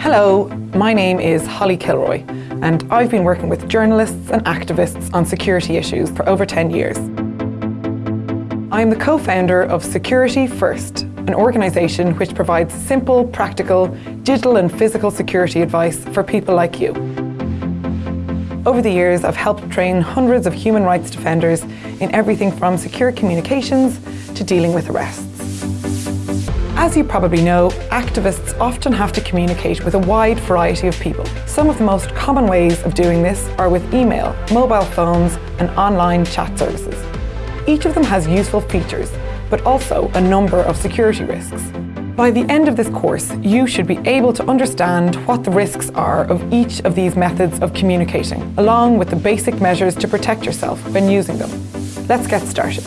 Hello, my name is Holly Kilroy and I've been working with journalists and activists on security issues for over 10 years. I am the co-founder of Security First, an organisation which provides simple, practical, digital and physical security advice for people like you. Over the years, I've helped train hundreds of human rights defenders in everything from secure communications to dealing with arrests. As you probably know, activists often have to communicate with a wide variety of people. Some of the most common ways of doing this are with email, mobile phones and online chat services. Each of them has useful features, but also a number of security risks. By the end of this course, you should be able to understand what the risks are of each of these methods of communicating, along with the basic measures to protect yourself when using them. Let's get started.